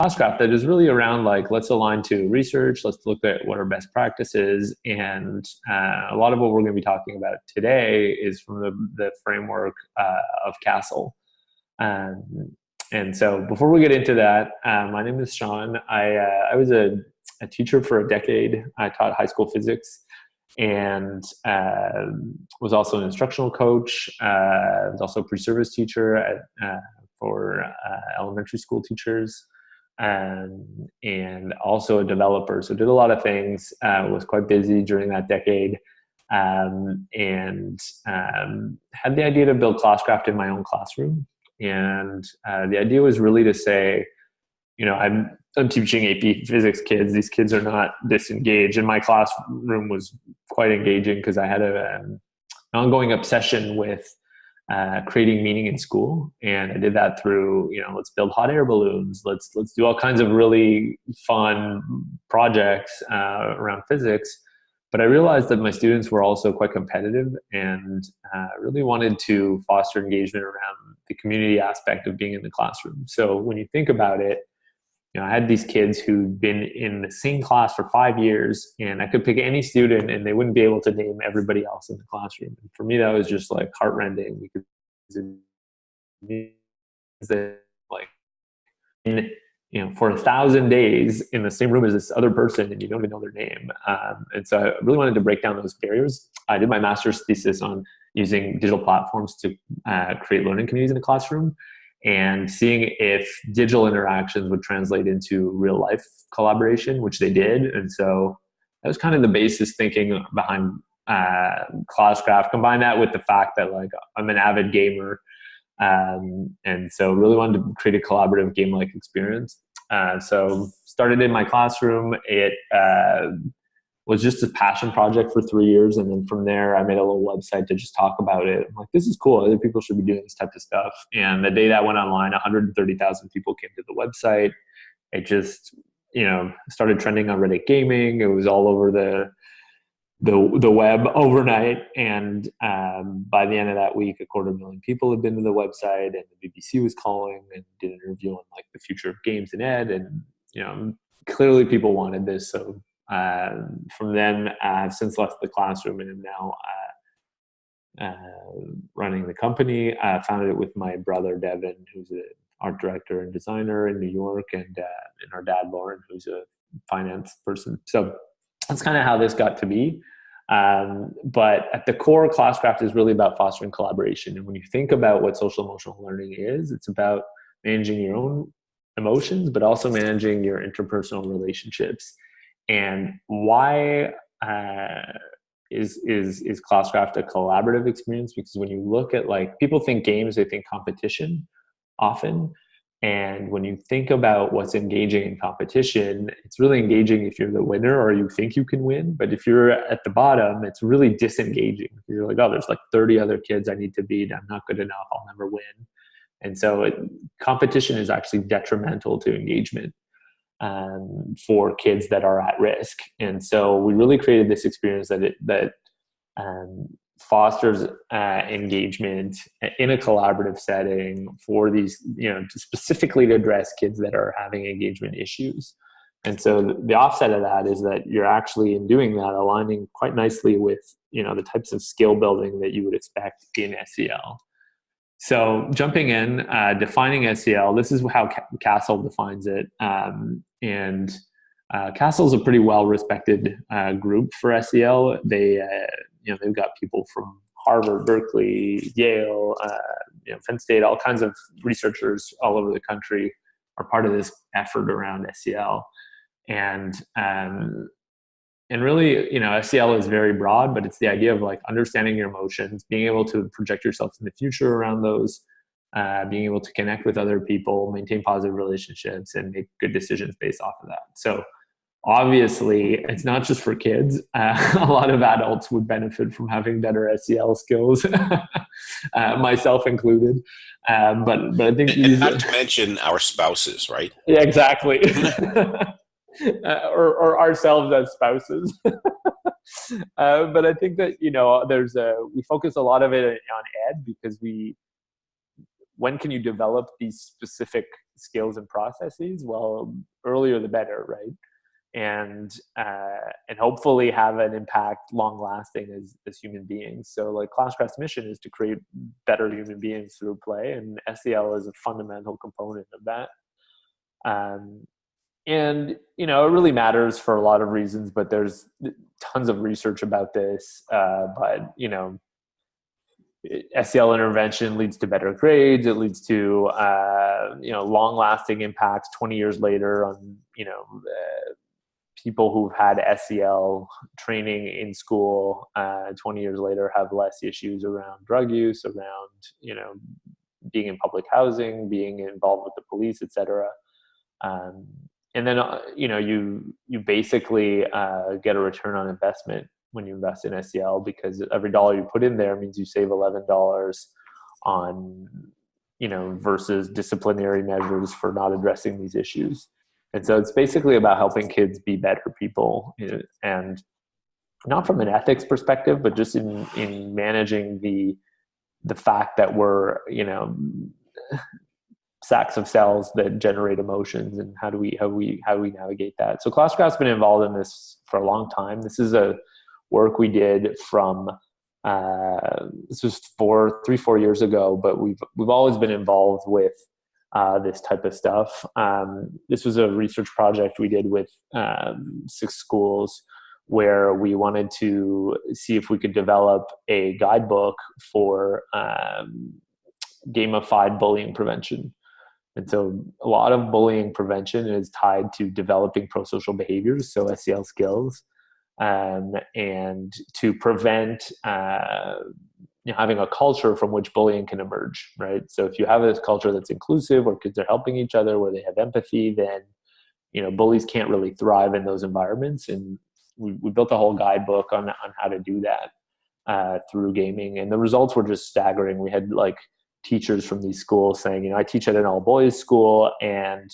classcraft that is really around like let's align to research let's look at what are best practices and uh, a lot of what we're going to be talking about today is from the, the framework uh, of CASEL um, and so before we get into that uh, my name is Shawn. I, uh, I was a, a, teacher for a decade. I taught high school physics and uh, was also an instructional coach. Uh, was also a pre-service teacher at, for elementary school teachers um, and also a developer. So did a lot of things, uh, was quite busy during that decade um, and um, had the idea to build Classcraft in my own classroom. And uh, the idea was really to say, you know, I'm, I'm teaching AP physics kids. These kids are not disengaged. And my classroom was quite engaging because I had a, um, an ongoing obsession with uh, creating meaning in school. And i did that through you know let's build hot air balloons. Let's let's do all kinds of really fun projects uh, around physics. But i realized that my students were also quite competitive and uh, really wanted to foster engagement around the community aspect of being in the classroom. So when you think about it you know, I had these kids who'd been in the same class for five years, and I could pick any student, and they wouldn't be able to name everybody else in the classroom. And for me, that was just like heartrending because that like in you know for a thousand days in the same room as this other person, and you don't even know their name. Um, and so I really wanted to break down those barriers. I did my master's thesis on using digital platforms to uh, create learning communities in the classroom and seeing if digital interactions would translate into real life collaboration, which they did. And so that was kind of the basis thinking behind uh, Classcraft. Combine that with the fact that like I'm an avid gamer, um, and so really wanted to create a collaborative game-like experience. Uh, so started in my classroom. It uh, was just a passion project for three years. And then from there, I made a little website to just talk about it. I'm like, this is cool. Other people should be doing this type of stuff. And the day that went online, 130,000 people came to the website. It just, you know, started trending on Reddit Gaming. It was all over the the the web overnight. And um, by the end of that week, a quarter million people had been to the website, and the BBC was calling and did an interview on like the future of games and ed. And you know, clearly people wanted this, so um, from then, I've since left the classroom and am now uh, uh, running the company. I founded it with my brother Devin, who's an art director and designer in New York, and uh, and our dad Lauren, who's a finance person. So that's kind of how this got to be. Um, but at the core, Classcraft is really about fostering collaboration. And when you think about what social emotional learning is, it's about managing your own emotions, but also managing your interpersonal relationships and why uh, is is is classcraft a collaborative experience? Because when you look at like people think games they think competition often. And when you think about what's engaging in competition it's really engaging if you're the winner or you think you can win. But if you're at the bottom it's really disengaging you're like oh there's like 30 other kids i need to beat. I'm not good enough. I'll never win. And so it, competition is actually detrimental to engagement um, for kids that are at risk. And so we really created this experience that it, that um, fosters uh, engagement in a collaborative setting for these, you know, specifically to address kids that are having engagement issues. And so the offset of that is that you're actually in doing that aligning quite nicely with, you know, the types of skill building that you would expect in SEL. So jumping in, uh, defining SEL, this is how CASEL defines it. Um, and uh, CASEL is a pretty well-respected uh, group for SEL. They, uh, you know, they've got people from Harvard, Berkeley, Yale, uh, you know, Penn State, all kinds of researchers all over the country are part of this effort around SEL. And um, and really, you know, SEL is very broad, but it's the idea of like understanding your emotions, being able to project yourself in the future around those, uh, being able to connect with other people, maintain positive relationships, and make good decisions based off of that. So obviously, it's not just for kids. Uh, a lot of adults would benefit from having better SEL skills, uh, myself included. Um, but but I think and not to mention our spouses, right? Yeah, exactly. uh, or, or ourselves as spouses. uh, but I think that you know, there's a we focus a lot of it on ed because we when can you develop these specific skills and processes? Well, earlier the better, right? And uh, and hopefully have an impact long lasting as as human beings. So like Classcraft's mission is to create better human beings through play, and SEL is a fundamental component of that. Um, and you know it really matters for a lot of reasons but there's tons of research about this uh, but you know SEL intervention leads to better grades. It leads to uh, you know long lasting impacts 20 years later on you know uh, people who've had SEL training in school uh, 20 years later have less issues around drug use, around you know being in public housing, being involved with the police, etc. Um, and then uh, you know you you basically uh, get a return on investment when you invest in SEL because every dollar you put in there means you save eleven dollars on you know versus disciplinary measures for not addressing these issues. And so it's basically about helping kids be better people and not from an ethics perspective, but just in in managing the the fact that we're you know sacks of cells that generate emotions and how do we how we how do we navigate that so classcraft's been involved in this for a long time this is a work we did from uh, this was four, three, four years ago, but we've we've always been involved with uh, this type of stuff. Um, this was a research project we did with um, six schools where we wanted to see if we could develop a guidebook for um, gamified bullying prevention. And so a lot of bullying prevention is tied to developing pro-social behaviors, so SEL skills um, and to prevent uh, you know, having a culture from which bullying can emerge, right? So if you have a culture that's inclusive, where kids are helping each other, where they have empathy, then you know bullies can't really thrive in those environments. And we, we built a whole guidebook on on how to do that uh, through gaming, and the results were just staggering. We had like teachers from these schools saying, you know, I teach at an all boys school, and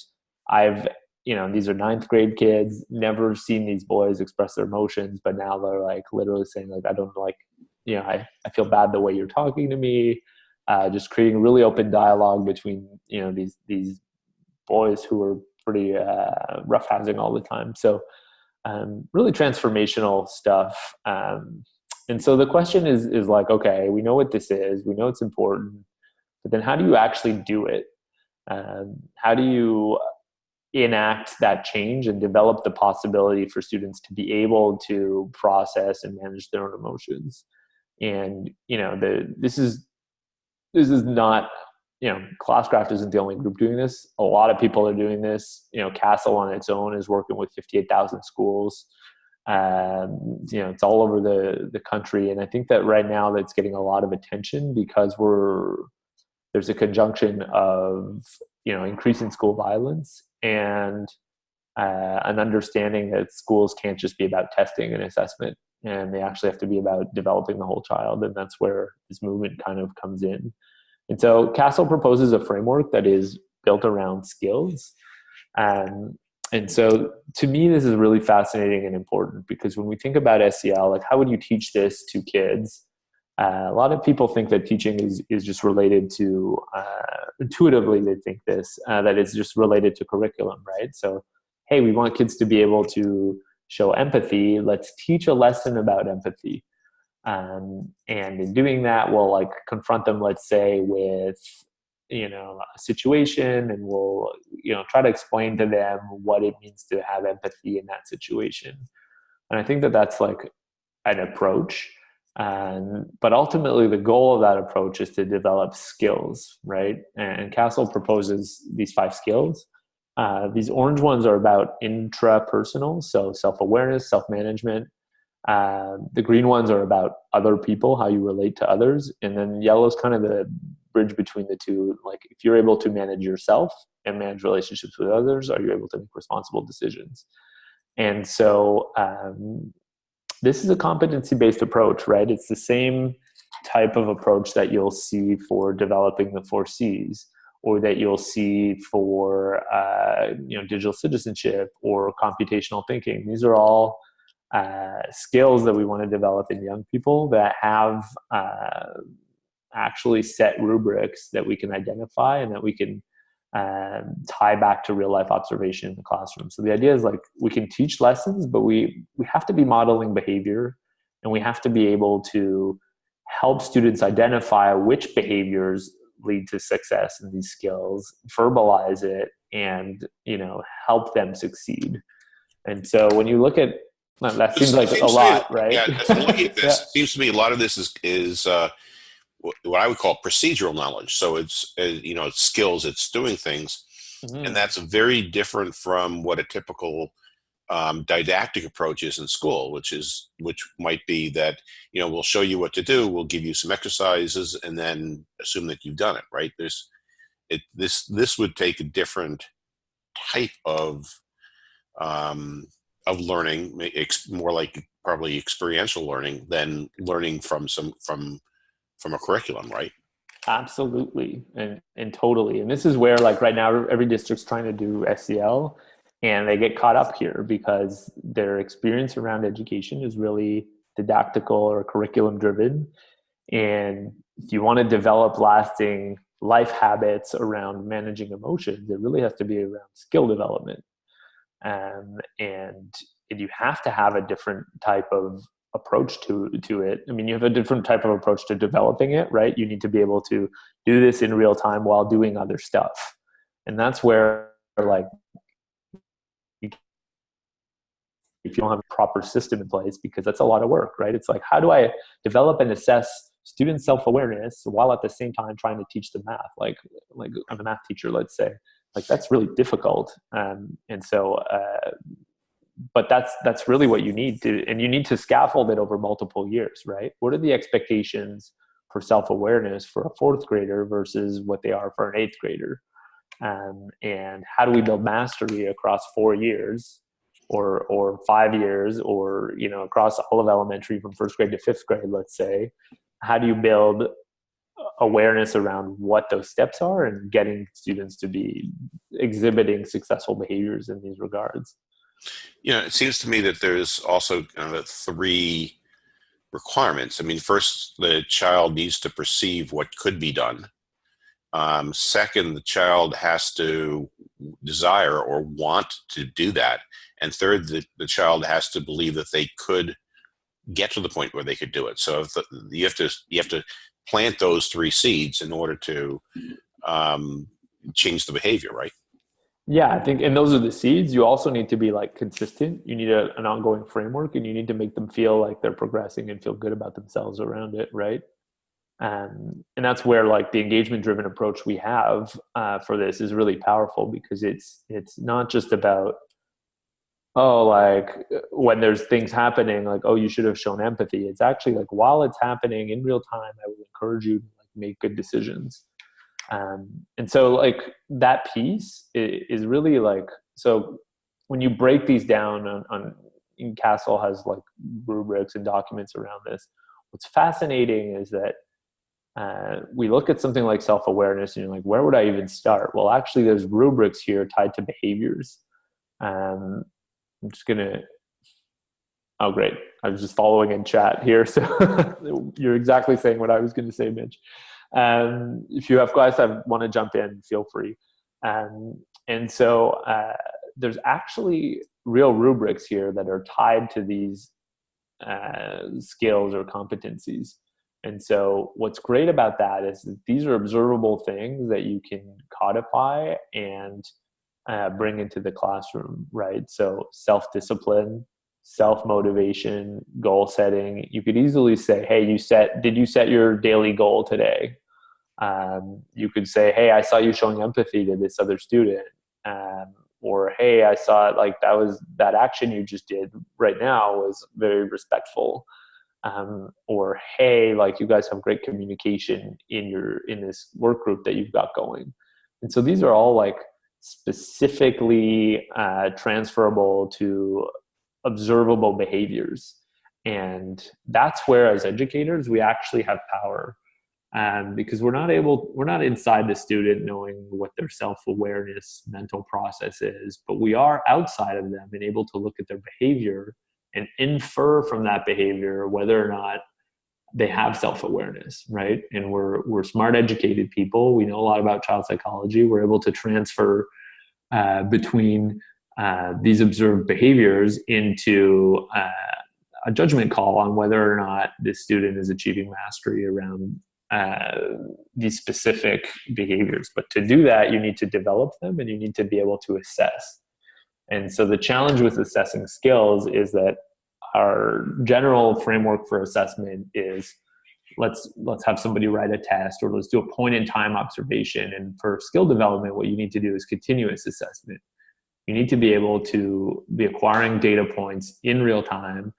I've you know, these are ninth grade kids, never seen these boys express their emotions, but now they're like literally saying like, I don't like, you know, I, I feel bad the way you're talking to me. Uh, just creating really open dialogue between, you know, these, these boys who are pretty uh, roughhousing all the time. So um, really transformational stuff. Um, and so the question is, is like, okay, we know what this is, we know it's important, but then how do you actually do it? Um, how do you enact that change and develop the possibility for students to be able to process and manage their own emotions? And you know the this is this is not you know classcraft isn't the only group doing this. A lot of people are doing this. You know CASEL on its own is working with 58000 schools. Um, you know it's all over the the country. And i think that right now that's getting a lot of attention because we're there's a conjunction of you know increasing school violence and uh, an understanding that schools can't just be about testing and assessment and they actually have to be about developing the whole child and that's where this movement kind of comes in. And so CASEL proposes a framework that is built around skills um, and so to me this is really fascinating and important because when we think about sel like how would you teach this to kids uh, a lot of people think that teaching is, is just related to, uh, intuitively they think this, uh, that it's just related to curriculum, right? So, hey, we want kids to be able to show empathy. Let's teach a lesson about empathy. Um, and in doing that, we'll like confront them, let's say, with you know a situation and we'll you know try to explain to them what it means to have empathy in that situation and i think that that's like an approach and, but ultimately, the goal of that approach is to develop skills, right? And CASEL proposes these five skills. Uh, these orange ones are about intrapersonal, so self-awareness, self-management. Uh, the green ones are about other people, how you relate to others, and then yellow is kind of the bridge between the two. Like if you're able to manage yourself and manage relationships with others, are you able to make responsible decisions? And so um, this is a competency-based approach, right? It's the same type of approach that you'll see for developing the four C's or that you'll see for uh, you know digital citizenship or computational thinking. These are all uh, skills that we want to develop in young people that have uh, actually set rubrics that we can identify and that we can um, tie back to real life observation in the classroom. So the idea is like we can teach lessons, but we we have to be modeling behavior, and we have to be able to help students identify which behaviors lead to success in these skills, verbalize it, and you know help them succeed. And so when you look at that seems like seems a lot, me, right? Yeah, looking at this, yeah. seems to me a lot of this is is uh, what I would call procedural knowledge. So it's uh, you know it's skills, it's doing things, mm-hmm. and that's very different from what a typical um, didactic approach is in school, which is which might be that you know we'll show you what to do, we'll give you some exercises, and then assume that you've done it. Right? There's it this this would take a different type of um, of learning, more like probably experiential learning than learning from some from from a curriculum, right? Absolutely, and and totally. And this is where, like right now, every district's trying to do SEL, and they get caught up here because their experience around education is really didactical or curriculum driven. And if you want to develop lasting life habits around managing emotions, it really has to be around skill development. Um, and, and you have to have a different type of approach to to it. I mean, you have a different type of approach to developing it, right? You need to be able to do this in real time while doing other stuff, and that's where like if you don't have a proper system in place, because that's a lot of work, right? It's like how do I develop and assess student self-awareness while at the same time trying to teach them math? Like like I'm a math teacher, let's say, like that's really difficult, um, and so. Uh, but that's that's really what you need to and you need to scaffold it over multiple years right? What are the expectations for self-awareness for a fourth grader versus what they are for an eighth grader? Um, and how do we build mastery across four years or or five years or you know across all of elementary from first grade to fifth grade let's say? How do you build awareness around what those steps are and getting students to be exhibiting successful behaviors in these regards you know, it seems to me that there's also kind of three requirements. I mean, first, the child needs to perceive what could be done. Um, second, the child has to desire or want to do that. And third, the, the child has to believe that they could get to the point where they could do it. So the, you have to you have to plant those three seeds in order to um, change the behavior, right? Yeah, I think, and those are the seeds. You also need to be like consistent. You need a, an ongoing framework, and you need to make them feel like they're progressing and feel good about themselves around it, right? Um, and that's where like the engagement-driven approach we have uh, for this is really powerful because it's it's not just about oh like when there's things happening like oh you should have shown empathy. It's actually like while it's happening in real time, I would encourage you to like make good decisions um, and so like that piece is really like so when you break these down on, on CASEL has like rubrics and documents around this what's fascinating is that uh, we look at something like self-awareness and you're like where would i even start? Well actually there's rubrics here tied to behaviors. Um, i'm just gonna oh great. I was just following in chat here so you're exactly saying what i was going to say mitch um, if you have guys that want to jump in, feel free. Um, and so uh, there's actually real rubrics here that are tied to these uh, skills or competencies. And so what's great about that is that these are observable things that you can codify and uh, bring into the classroom, right? So self-discipline, self-motivation, goal setting. You could easily say, hey, you set, did you set your daily goal today? Um, you could say hey i saw you showing empathy to this other student. Um, or hey i saw it like that was that action you just did right now was very respectful. Um, or hey like you guys have great communication in your in this work group that you've got going. And so these are all like specifically uh, transferable to observable behaviors. And that's where as educators we actually have power um, because we're not able we're not inside the student knowing what their self-awareness mental process is but we are outside of them and able to look at their behavior and infer from that behavior whether or not they have self-awareness right? And we're we're smart educated people. We know a lot about child psychology. We're able to transfer uh, between uh, these observed behaviors into uh, a judgment call on whether or not this student is achieving mastery around uh, these specific behaviors. But to do that, you need to develop them and you need to be able to assess. And so the challenge with assessing skills is that our general framework for assessment is let's let's have somebody write a test or let's do a point in time observation and for skill development what you need to do is continuous assessment you need to be able to be acquiring data points in real time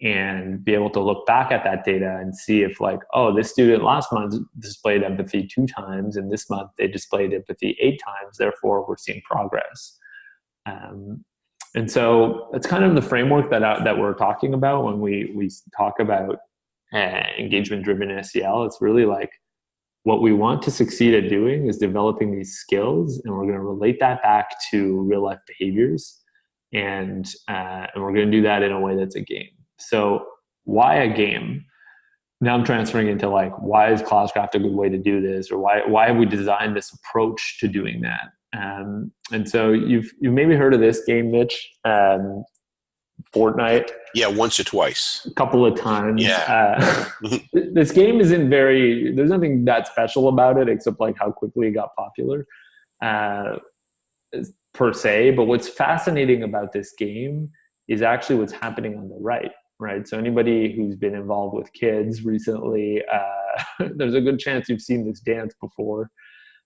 and be able to look back at that data and see if like oh this student last month displayed empathy two times and this month they displayed empathy eight times therefore we're seeing progress. Um, and so it's kind of the framework that uh, that we're talking about when we we talk about uh, engagement driven SEL it's really like what we want to succeed at doing is developing these skills and we're going to relate that back to real life behaviors and uh, and we're going to do that in a way that's a game so why a game? Now I'm transferring into like, why is Classcraft a good way to do this? Or why, why have we designed this approach to doing that? Um, and so you've, you've maybe heard of this game, Mitch, um, Fortnite. Yeah, once or twice. A couple of times. Yeah. Uh, this game isn't very, there's nothing that special about it except like how quickly it got popular uh, per se. But what's fascinating about this game is actually what's happening on the right right? So anybody who's been involved with kids recently, uh, there's a good chance you've seen this dance before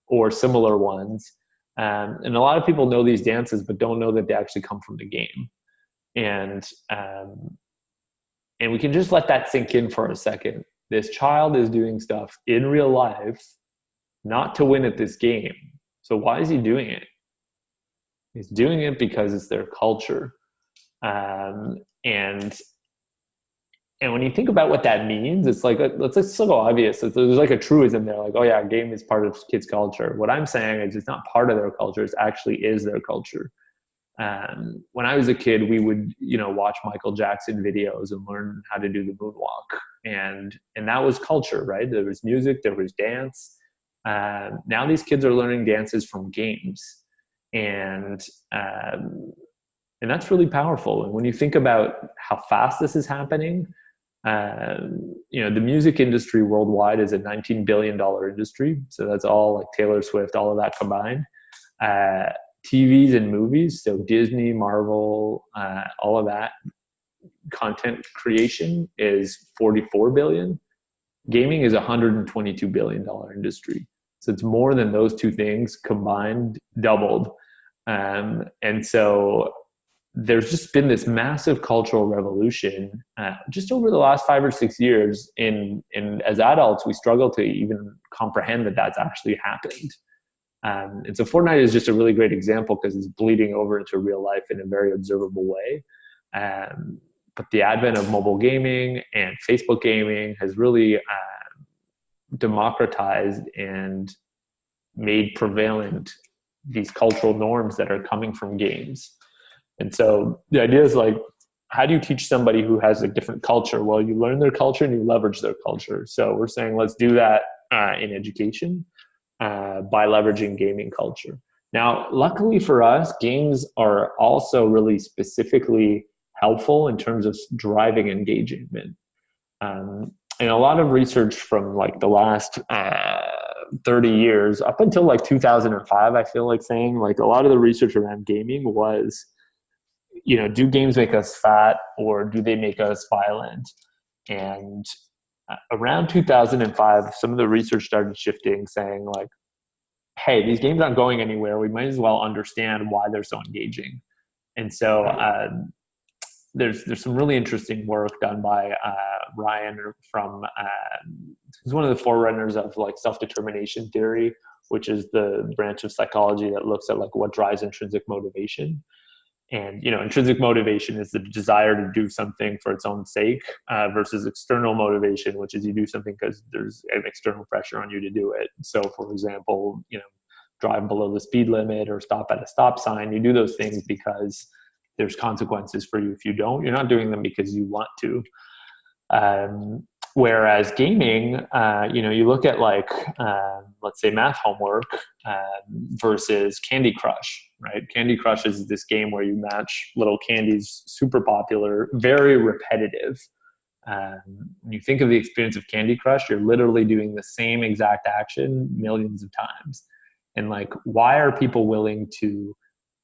or similar ones. Um, and a lot of people know these dances, but don't know that they actually come from the game. And, um, and we can just let that sink in for a second. This child is doing stuff in real life, not to win at this game. So why is he doing it? He's doing it because it's their culture. Um, and and when you think about what that means, it's like it's like so obvious. There's like a truism there, like, oh yeah, game is part of kids' culture. What I'm saying is it's not part of their culture; it actually is their culture. Um, when I was a kid, we would you know watch Michael Jackson videos and learn how to do the moonwalk, and and that was culture, right? There was music, there was dance. Um, now these kids are learning dances from games, and um, and that's really powerful. And when you think about how fast this is happening, um, you know, the music industry worldwide is a $19 billion industry. So that's all like Taylor Swift, all of that combined. Uh, TVs and movies, so Disney, Marvel, uh, all of that content creation is 44 billion. Gaming is a 122 billion dollar industry. So it's more than those two things combined, doubled. Um, and so there's just been this massive cultural revolution uh, just over the last five or six years in, in as adults we struggle to even comprehend that that's actually happened. Um, and so fortnite is just a really great example because it's bleeding over into real life in a very observable way. Um, but the advent of mobile gaming and facebook gaming has really uh, democratized and made prevalent these cultural norms that are coming from games and so the idea is like, how do you teach somebody who has a different culture? Well, you learn their culture and you leverage their culture. So we're saying let's do that uh, in education uh, by leveraging gaming culture. Now, luckily for us, games are also really specifically helpful in terms of driving engagement. Um, and a lot of research from like the last uh, 30 years, up until like 2005, I feel like saying like a lot of the research around gaming was you know, do games make us fat or do they make us violent? And uh, around 2005, some of the research started shifting, saying like, hey, these games aren't going anywhere. We might as well understand why they're so engaging. And so uh, there's there's some really interesting work done by uh, Ryan from uh, he's one of the forerunners of like self determination theory, which is the branch of psychology that looks at like what drives intrinsic motivation and you know intrinsic motivation is the desire to do something for its own sake uh, versus external motivation which is you do something because there's an external pressure on you to do it. So for example you know drive below the speed limit or stop at a stop sign you do those things because there's consequences for you if you don't. You're not doing them because you want to. Um, Whereas gaming, uh, you know, you look at like, uh, let's say math homework uh, versus Candy Crush, right? Candy Crush is this game where you match little candies, super popular, very repetitive. Um, when you think of the experience of Candy Crush, you're literally doing the same exact action millions of times. And like, why are people willing to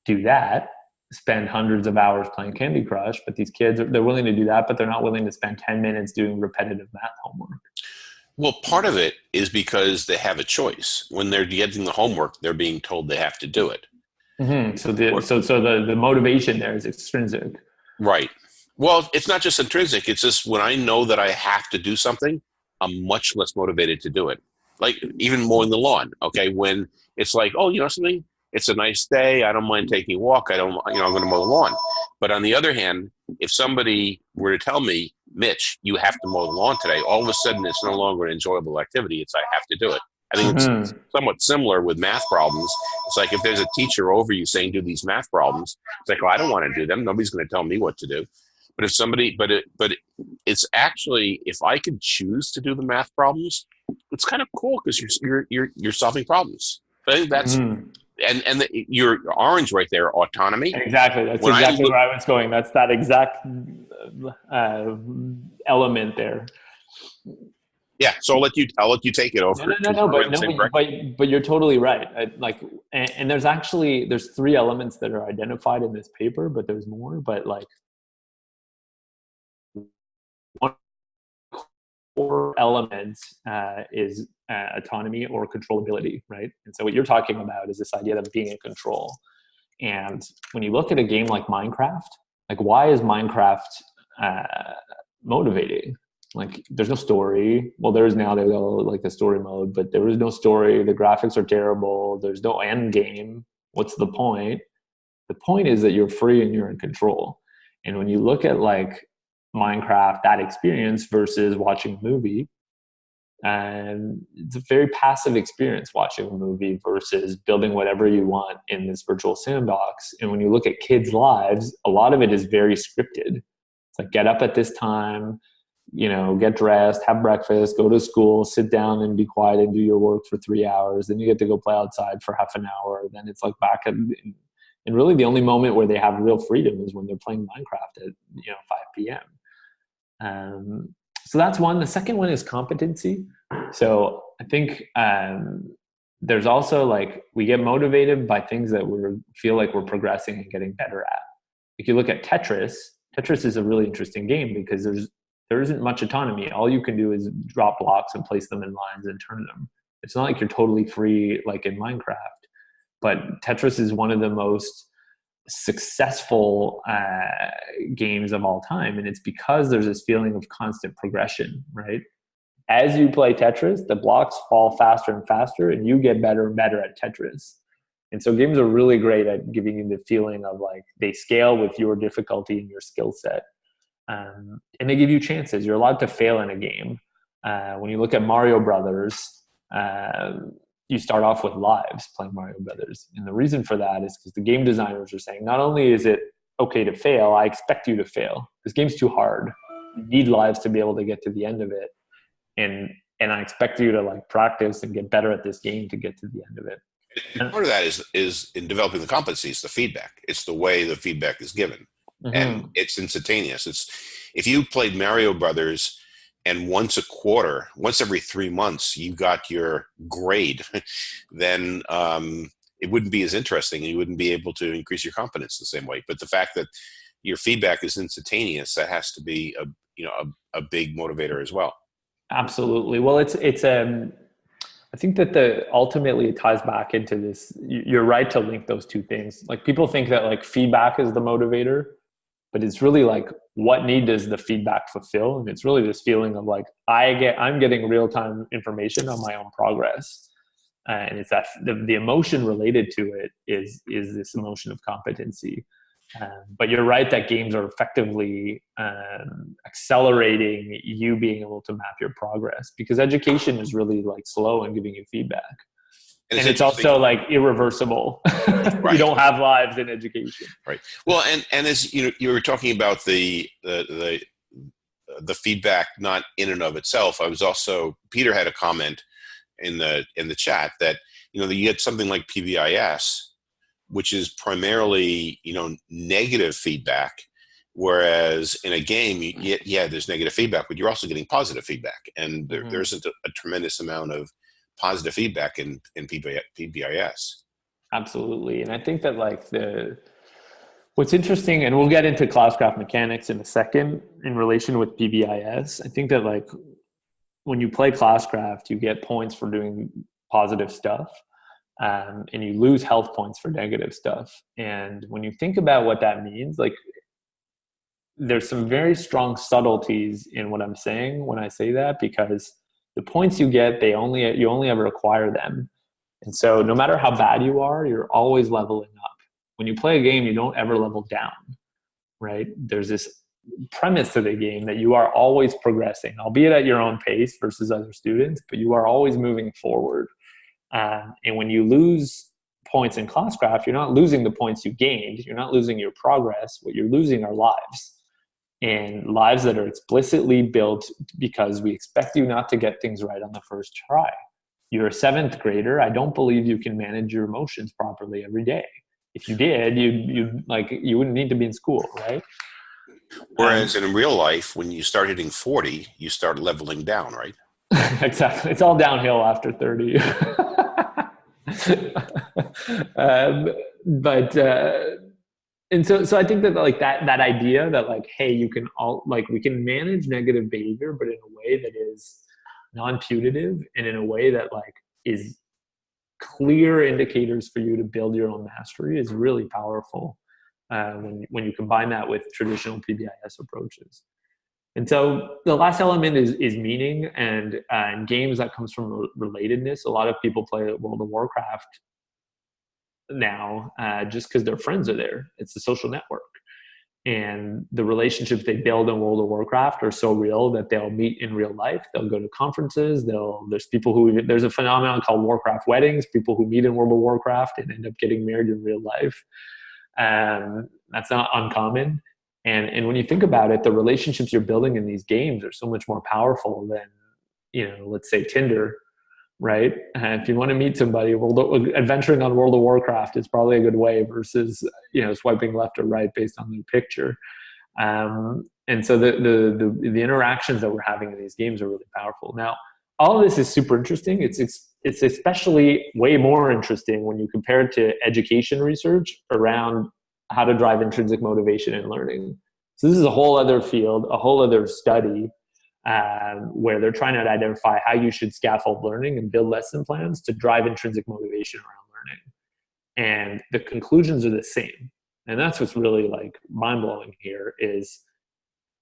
do that spend hundreds of hours playing Candy Crush, but these kids they're willing to do that, but they're not willing to spend 10 minutes doing repetitive math homework. Well, part of it is because they have a choice. When they're getting the homework, they're being told they have to do it. Mm-hmm. So the so so the the motivation there is extrinsic. Right. Well, it's not just intrinsic. It's just when I know that I have to do something, I'm much less motivated to do it. Like even mowing the lawn. Okay, when it's like, oh, you know something, it's a nice day. I don't mind taking a walk. I don't, you know, I'm going to mow the lawn. But on the other hand, if somebody were to tell me, Mitch, you have to mow the lawn today, all of a sudden it's no longer an enjoyable activity. It's I have to do it. I think mm-hmm. it's somewhat similar with math problems. It's like if there's a teacher over you saying do these math problems, it's like, oh, I don't want to do them. Nobody's going to tell me what to do. But if somebody, but it, but it's actually if I could choose to do the math problems, it's kind of cool because you're you're you're you're solving problems. I think that's mm and and the, your orange right there, autonomy. Exactly. That's when exactly I look, where I was going. That's that exact uh, element there. Yeah. So I'll let you. I'll let you take it over. No, no, no, no but, no but, but, but, you're totally right. I, like, and, and there's actually there's three elements that are identified in this paper, but there's more. But like, one core element uh, is uh, autonomy or controllability, right? And so what you're talking about is this idea of being in control. And when you look at a game like Minecraft, like why is Minecraft uh, motivating? Like there's no story. Well, there is now. There's like the story mode, but there is no story. The graphics are terrible. There's no end game. What's the point? The point is that you're free and you're in control. And when you look at like Minecraft, that experience versus watching a movie, and it's a very passive experience watching a movie versus building whatever you want in this virtual sandbox. And when you look at kids' lives, a lot of it is very scripted. It's like get up at this time, you know, get dressed, have breakfast, go to school, sit down and be quiet and do your work for three hours. Then you get to go play outside for half an hour. Then it's like back at, and really the only moment where they have real freedom is when they're playing Minecraft at, you know, 5 p.m. Um, so that's one. The second one is competency. So I think um, there's also like we get motivated by things that we feel like we're progressing and getting better at. If you look at Tetris, Tetris is a really interesting game because there's there isn't much autonomy. All you can do is drop blocks and place them in lines and turn them. It's not like you're totally free like in Minecraft. But Tetris is one of the most successful uh, games of all time and it's because there's this feeling of constant progression right? As you play tetris the blocks fall faster and faster and you get better and better at tetris. And so games are really great at giving you the feeling of like they scale with your difficulty and your skill set um, and they give you chances. You're allowed to fail in a game. Uh, when you look at mario brothers um, you start off with lives playing Mario Brothers. And the reason for that is because the game designers are saying not only is it okay to fail, I expect you to fail. This game's too hard. You need lives to be able to get to the end of it. And and I expect you to like practice and get better at this game to get to the end of it. And part of that is is in developing the competencies, the feedback. It's the way the feedback is given. Mm-hmm. And it's instantaneous. It's if you played Mario Brothers and once a quarter, once every three months, you got your grade, then um, it wouldn't be as interesting and you wouldn't be able to increase your confidence the same way. But the fact that your feedback is instantaneous, that has to be a you know a, a big motivator as well. Absolutely. Well, it's it's um I think that the ultimately it ties back into this. You're right to link those two things. Like people think that like feedback is the motivator, but it's really like what need does the feedback fulfill? And it's really this feeling of like i get i'm getting real-time information on my own progress. And it's that the, the emotion related to it is is this emotion of competency. Um, but you're right that games are effectively um, accelerating you being able to map your progress because education is really like slow and giving you feedback and, and it's, also like irreversible. Right. you don't have lives in education. Right. Well, and and as you know, you were talking about the the, the the feedback not in and of itself. I was also Peter had a comment in the in the chat that you know that you get something like PBIS, which is primarily you know negative feedback, whereas in a game, you, yeah, yeah, there's negative feedback, but you're also getting positive feedback, and there, mm-hmm. there isn't a, a, tremendous amount of positive feedback in in PBIS. Absolutely, and I think that like the What's interesting, and we'll get into Classcraft mechanics in a second in relation with PBIS. I think that like when you play Classcraft, you get points for doing positive stuff, um, and you lose health points for negative stuff. And when you think about what that means, like there's some very strong subtleties in what I'm saying when I say that because the points you get, they only you only ever acquire them. And so no matter how bad you are, you're always leveling up when you play a game, you don't ever level down, right? There's this premise to the game that you are always progressing, albeit at your own pace versus other students, but you are always moving forward. Um, and when you lose points in Classcraft, you're not losing the points you gained, you're not losing your progress, what you're losing are lives. And lives that are explicitly built because we expect you not to get things right on the first try. You're a seventh grader. I don't believe you can manage your emotions properly every day if you did, you you like you wouldn't need to be in school, right? Whereas um, in real life, when you start hitting forty, you start leveling down, right? exactly. It's all downhill after thirty. um, but uh, and so so I think that like that that idea that like hey, you can all like we can manage negative behavior, but in a way that is non-putative and in a way that like is clear indicators for you to build your own mastery is really powerful uh, when, when you combine that with traditional PBIS approaches. And so the last element is, is meaning and uh, in games that comes from relatedness. A lot of people play World of Warcraft now uh, just because their friends are there. It's a social network and the relationships they build in World of Warcraft are so real that they'll meet in real life. They'll go to conferences. They'll there's people who there's a phenomenon called Warcraft weddings. People who meet in World of Warcraft and end up getting married in real life. Um, that's not uncommon. And and when you think about it, the relationships you're building in these games are so much more powerful than you know, let's say Tinder right? And if you want to meet somebody, World of, adventuring on World of Warcraft is probably a good way versus you know swiping left or right based on the picture. Um, and so the, the, the the interactions that we're having in these games are really powerful. Now, all of this is super interesting. It's it's it's especially way more interesting when you compare it to education research around how to drive intrinsic motivation in learning. So this is a whole other field, a whole other study um, where they're trying to identify how you should scaffold learning and build lesson plans to drive intrinsic motivation around learning. And the conclusions are the same. And that's what's really like mind blowing here is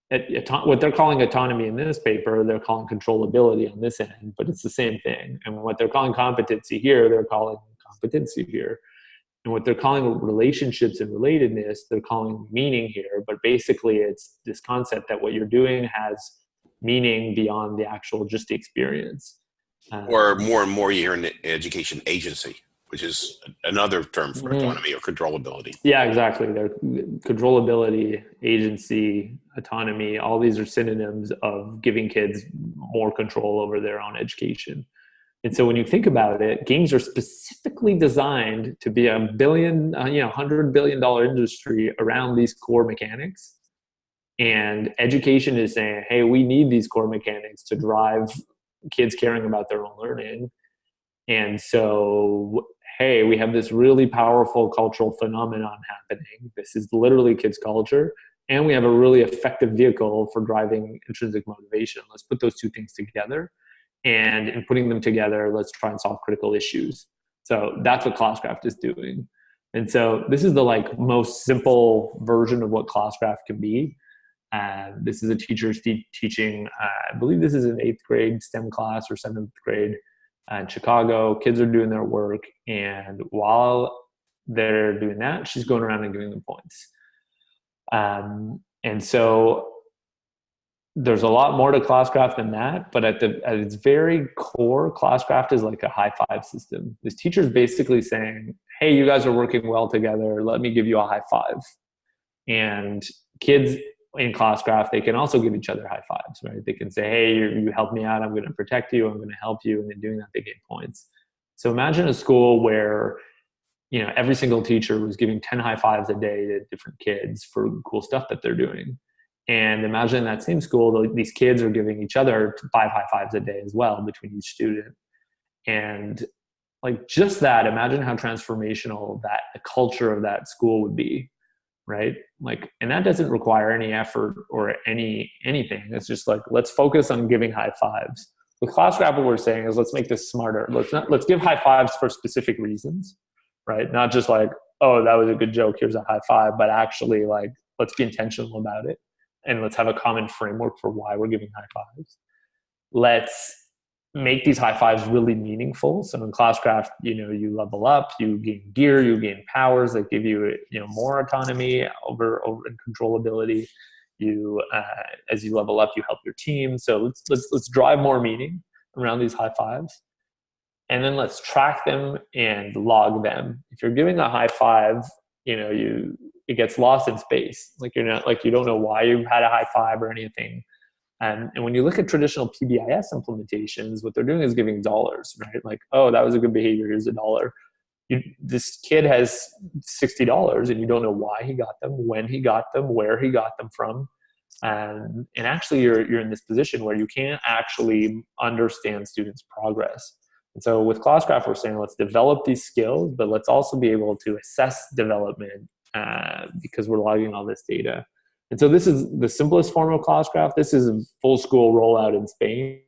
it, what they're calling autonomy in this paper, they're calling controllability on this end, but it's the same thing. And what they're calling competency here, they're calling competency here. And what they're calling relationships and relatedness, they're calling meaning here. But basically, it's this concept that what you're doing has meaning beyond the actual just the experience. Uh, or more and more, you hear an education agency, which is another term for mm-hmm. autonomy or controllability. Yeah, exactly. They're controllability, agency, autonomy. All these are synonyms of giving kids more control over their own education. And so when you think about it, games are specifically designed to be a billion, uh, you know, hundred billion dollar industry around these core mechanics and education is saying, hey, we need these core mechanics to drive kids caring about their own learning. And so, hey, we have this really powerful cultural phenomenon happening. This is literally kids' culture. And we have a really effective vehicle for driving intrinsic motivation. Let's put those two things together. And in putting them together, let's try and solve critical issues. So that's what Classcraft is doing. And so this is the like most simple version of what Classcraft can be. Uh, this is a teacher teaching, uh, I believe this is an eighth grade STEM class or seventh grade uh, in Chicago. Kids are doing their work, and while they're doing that, she's going around and giving them points. Um, and so there's a lot more to Classcraft than that, but at the at its very core, Classcraft is like a high five system. This teacher's basically saying, "Hey, you guys are working well together. Let me give you a high five." And kids in Classcraft they can also give each other high fives, right? They can say, hey, you, you helped me out. I'm going to protect you. I'm going to help you. And in doing that, they gain points. So imagine a school where, you know, every single teacher was giving 10 high fives a day to different kids for cool stuff that they're doing. And imagine that same school, these kids are giving each other five high fives a day as well between each student. And like just that, imagine how transformational that the culture of that school would be right? Like and that doesn't require any effort or any anything. It's just like let's focus on giving high fives. With classcraft what we're saying is let's make this smarter. Let's not let's give high fives for specific reasons right? Not just like oh that was a good joke here's a high five but actually like let's be intentional about it. And let's have a common framework for why we're giving high fives. Let's make these high fives really meaningful. So in Classcraft, you know, you level up, you gain gear, you gain powers that give you, you know, more autonomy over over and controllability. You, uh, as you level up, you help your team. So let's let's let's drive more meaning around these high fives, and then let's track them and log them. If you're giving a high five, you know, you it gets lost in space. Like you're not like you don't know why you had a high five or anything and, and when you look at traditional PBIS implementations, what they're doing is giving dollars, right? Like, oh, that was a good behavior, here's a dollar. You, this kid has $60 and you don't know why he got them, when he got them, where he got them from. And, and actually you're, you're in this position where you can't actually understand students' progress. And so with Classcraft, we're saying let's develop these skills, but let's also be able to assess development uh, because we're logging all this data. And so this is the simplest form of Classcraft. This is a full school rollout in Spain.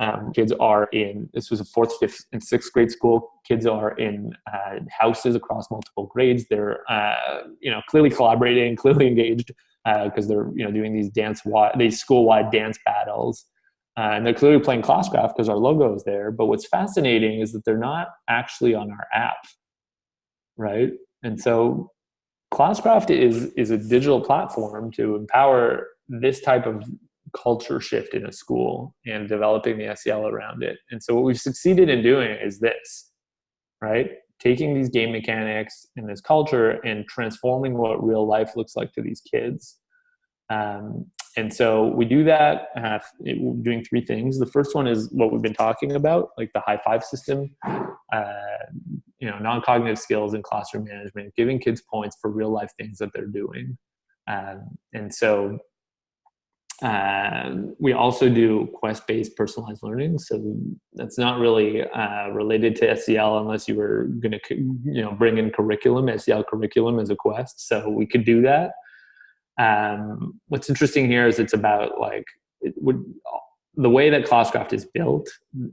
Um, kids are in, this was a fourth, fifth, and sixth grade school. Kids are in uh, houses across multiple grades. They're, uh, you know, clearly collaborating, clearly engaged because uh, they're, you know, doing these dance, these school-wide dance battles. Uh, and they're clearly playing Classcraft because our logo is there. But what's fascinating is that they're not actually on our app, right? And so Classcraft is, is a digital platform to empower this type of culture shift in a school and developing the SEL around it. And so what we've succeeded in doing is this, right? Taking these game mechanics and this culture and transforming what real life looks like to these kids. Um, and so we do that uh, doing three things. The first one is what we've been talking about, like the high five system, uh, you know, non-cognitive skills and classroom management, giving kids points for real life things that they're doing. Um, and so uh, we also do quest-based personalized learning. So that's not really uh, related to SEL unless you were going to, you know, bring in curriculum, SEL curriculum as a quest. So we could do that. Um, what's interesting here is it's about like it would the way that Classcraft is built.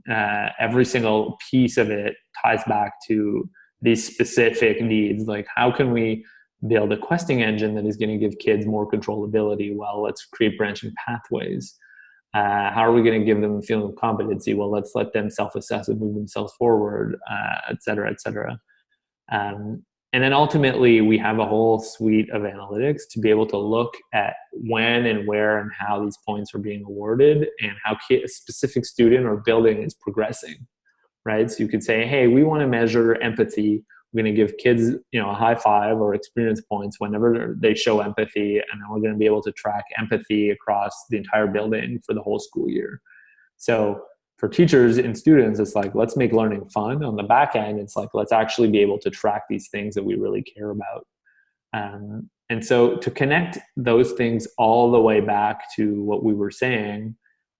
Uh, every single piece of it ties back to these specific needs. Like how can we build a questing engine that is going to give kids more controllability? Well, let's create branching pathways. Uh, how are we going to give them a feeling of competency? Well, let's let them self-assess and move themselves forward, uh, et cetera, et cetera. Um, and then ultimately, we have a whole suite of analytics to be able to look at when and where and how these points are being awarded and how a specific student or building is progressing, right? So you could say, hey, we want to measure empathy. We're going to give kids, you know, a high five or experience points whenever they show empathy, and then we're going to be able to track empathy across the entire building for the whole school year. So for teachers and students, it's like, let's make learning fun. On the back end, it's like, let's actually be able to track these things that we really care about. Um, and so to connect those things all the way back to what we were saying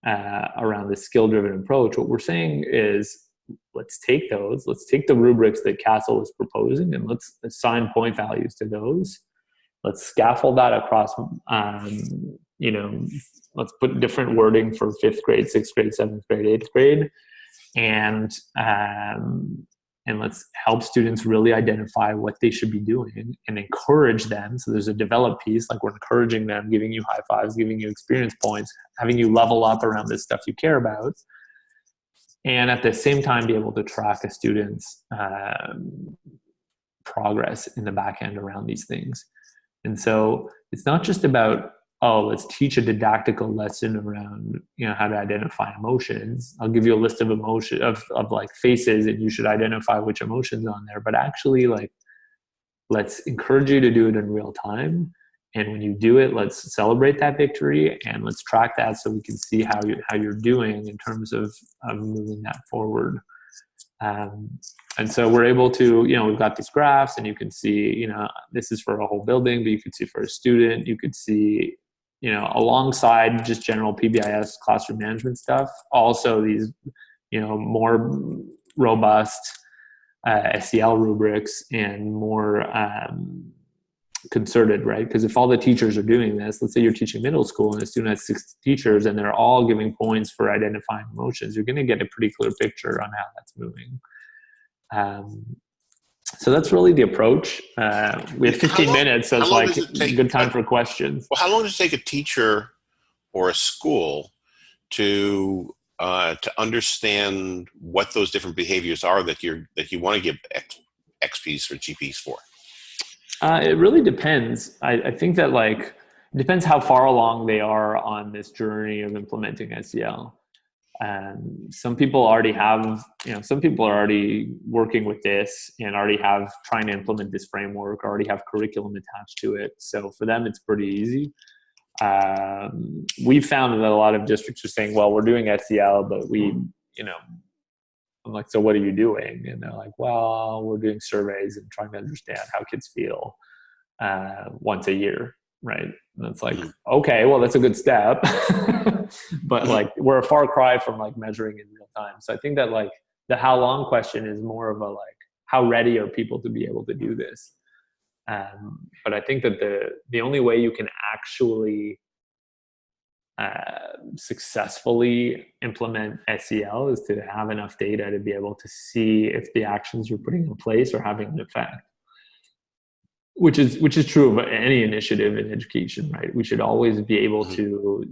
uh, around the skill-driven approach, what we're saying is, let's take those, let's take the rubrics that CASEL is proposing and let's assign point values to those. Let's scaffold that across um, you know, let's put different wording for fifth grade, sixth grade, seventh grade, eighth grade, and um, and let's help students really identify what they should be doing and encourage them. So there's a develop piece, like we're encouraging them, giving you high fives, giving you experience points, having you level up around this stuff you care about. And at the same time, be able to track a student's um, progress in the back end around these things. And so it's not just about oh, let's teach a didactical lesson around, you know, how to identify emotions. I'll give you a list of emotion of, of like faces and you should identify which emotions on there. But actually like let's encourage you to do it in real time and when you do it let's celebrate that victory and let's track that so we can see how you how you're doing in terms of, of moving that forward um, and so we're able to you know we've got these graphs and you can see you know this is for a whole building but you could see for a student you could see you know alongside just general pbis classroom management stuff also these you know more robust uh, SEL rubrics and more um, concerted, right? Because if all the teachers are doing this, let's say you're teaching middle school and a student has six teachers and they're all giving points for identifying emotions, you're going to get a pretty clear picture on how that's moving. Um, so that's really the approach. Uh, we have 15 long, minutes, so it's like take, good time for questions. Well, how long does it take a teacher or a school to uh, to understand what those different behaviors are that you're that you want to give X, XPs or GPs for? Uh, it really depends. I, I, think that like it depends how far along they are on this journey of implementing SEL. And some people already have, you know, some people are already working with this and already have trying to implement this framework, already have curriculum attached to it. So for them, it's pretty easy um, we found that a lot of districts are saying, well, we're doing SEL, but we, you know, I'm like, so what are you doing? And they're like, well, we're doing surveys and trying to understand how kids feel uh, once a year, right? And it's like, mm-hmm. okay, well, that's a good step, but like we're a far cry from like measuring in real time. So I think that like the how long question is more of a like, how ready are people to be able to do this? Um, but I think that the the only way you can actually uh, successfully implement SEL is to have enough data to be able to see if the actions you're putting in place are having an effect. Which is which is true of any initiative in education, right? We should always be able mm-hmm. to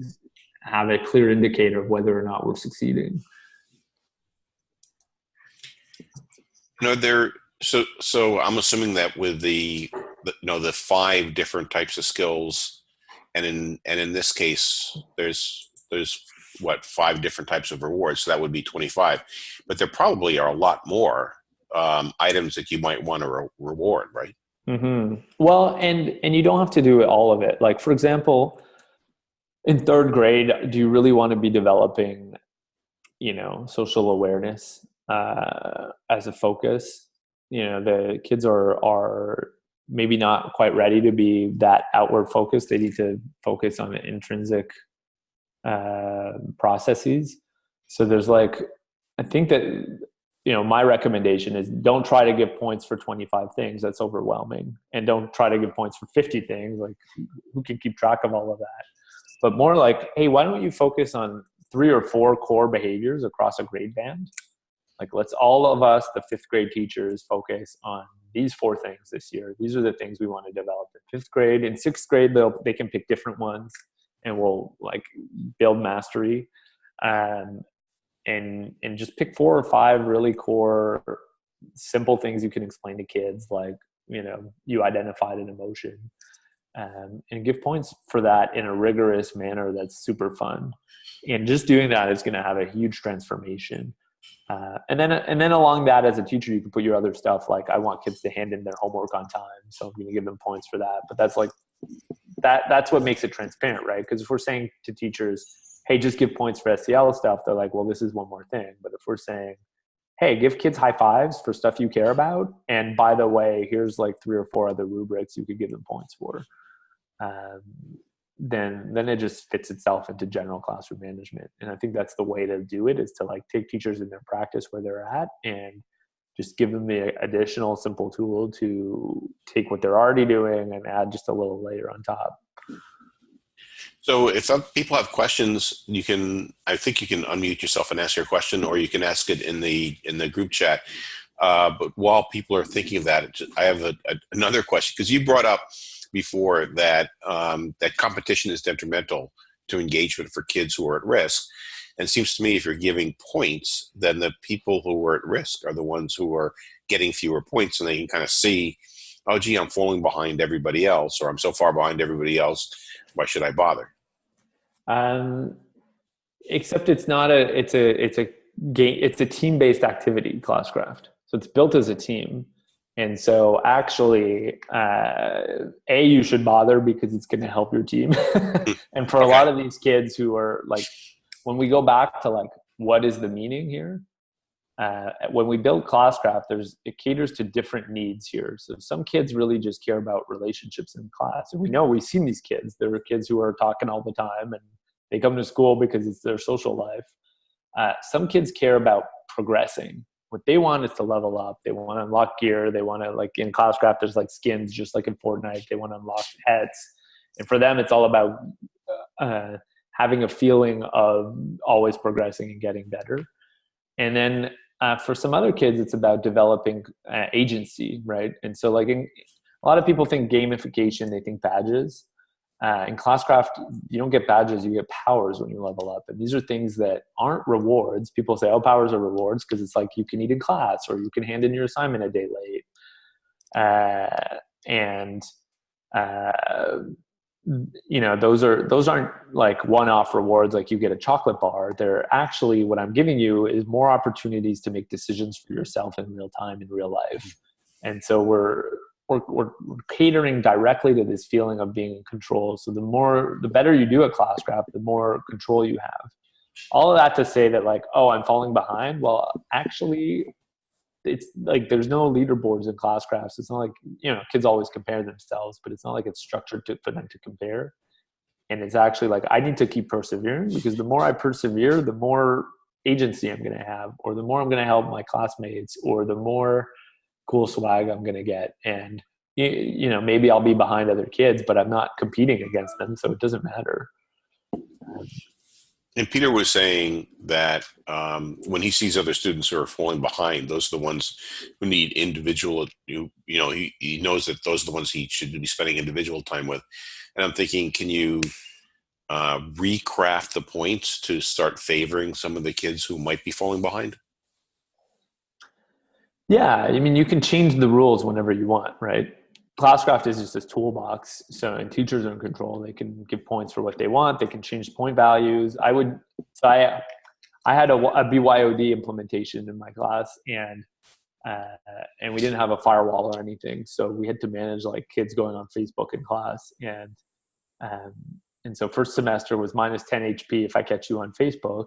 have a clear indicator of whether or not we're succeeding. You know, there so so I'm assuming that with the, the you know the five different types of skills, and in and in this case, there's there's what five different types of rewards. So that would be 25, but there probably are a lot more um, items that you might want to re reward, right? Mm-hmm. Well, and and you don't have to do all of it. Like for example, in third grade, do you really want to be developing, you know, social awareness uh, as a focus? you know the kids are are maybe not quite ready to be that outward focused they need to focus on the intrinsic uh, processes so there's like i think that you know my recommendation is don't try to give points for 25 things. That's overwhelming. And don't try to give points for 50 things. Like who can keep track of all of that? But more like hey why don't you focus on three or four core behaviors across a grade band? Like let's all of us the fifth grade teachers focus on these four things this year. These are the things we want to develop in fifth grade. In sixth grade they'll they can pick different ones and we'll like build mastery. Um, and and just pick four or five really core simple things you can explain to kids like you know you identified an emotion um, and give points for that in a rigorous manner that's super fun. And just doing that is going to have a huge transformation. Uh, and then and then along that as a teacher you can put your other stuff like i want kids to hand in their homework on time so i'm going to give them points for that. But that's like that that's what makes it transparent right? Because if we're saying to teachers hey just give points for sel stuff. They're like well this is one more thing. But if we're saying hey give kids high fives for stuff you care about. And by the way here's like three or four other rubrics you could give them points for. Um, then then it just fits itself into general classroom management. And i think that's the way to do it is to like take teachers in their practice where they're at and just give them the additional simple tool to take what they're already doing and add just a little layer on top so if people have questions you can i think you can unmute yourself and ask your question or you can ask it in the in the group chat uh, but while people are thinking of that i have a, a, another question because you brought up before that um, that competition is detrimental to engagement for kids who are at risk. And it seems to me if you're giving points, then the people who are at risk are the ones who are getting fewer points, and they can kind of see, oh, gee, I'm falling behind everybody else, or I'm so far behind everybody else. Why should I bother? Um, except it's not a it's a it's a game it's a team based activity classcraft so it's built as a team And so, actually, uh, a you should bother because it's going to help your team. and for okay. a lot of these kids who are like, when we go back to like, what is the meaning here? Uh, when we build classcraft, there's it caters to different needs here. So some kids really just care about relationships in class, and we know we've seen these kids. There are kids who are talking all the time, and they come to school because it's their social life. Uh, some kids care about progressing. What they want is to level up. They want to unlock gear. They want to like in classcraft. There's like skins, just like in Fortnite. They want to unlock pets, and for them, it's all about uh, having a feeling of always progressing and getting better. And then uh, for some other kids, it's about developing uh, agency, right? And so, like, in, a lot of people think gamification, they think badges. Uh, in Classcraft, you don't get badges, you get powers when you level up. And these are things that aren't rewards. People say, oh, powers are rewards because it's like you can eat in class or you can hand in your assignment a day late. Uh, and uh, you know those are those aren't like one-off rewards like you get a chocolate bar. They're actually what i'm giving you is more opportunities to make decisions for yourself in real time in real life. And so we're we're, we're catering directly to this feeling of being in control. So the more the better you do at classcraft the more control you have. All of that to say that like oh i'm falling behind? Well actually it's like there's no leaderboards in classcrafts. It's not like you know kids always compare themselves, but it's not like it's structured to, for them to compare. And it's actually like I need to keep persevering because the more I persevere, the more agency I'm going to have, or the more I'm going to help my classmates, or the more cool swag I'm going to get. And you, you know maybe I'll be behind other kids, but I'm not competing against them, so it doesn't matter. And Peter was saying that um, when he sees other students who are falling behind, those are the ones who need individual. You, you know, he, he knows that those are the ones he should be spending individual time with. And I'm thinking, can you uh, recraft the points to start favoring some of the kids who might be falling behind? Yeah, I mean, you can change the rules whenever you want, right? Classcraft is just this toolbox. So, and teachers are in control. They can give points for what they want. They can change point values. I would, so I, I had a, a BYOD implementation in my class, and uh, and we didn't have a firewall or anything. So we had to manage like kids going on Facebook in class, and um, and so first semester was minus 10 HP if I catch you on Facebook,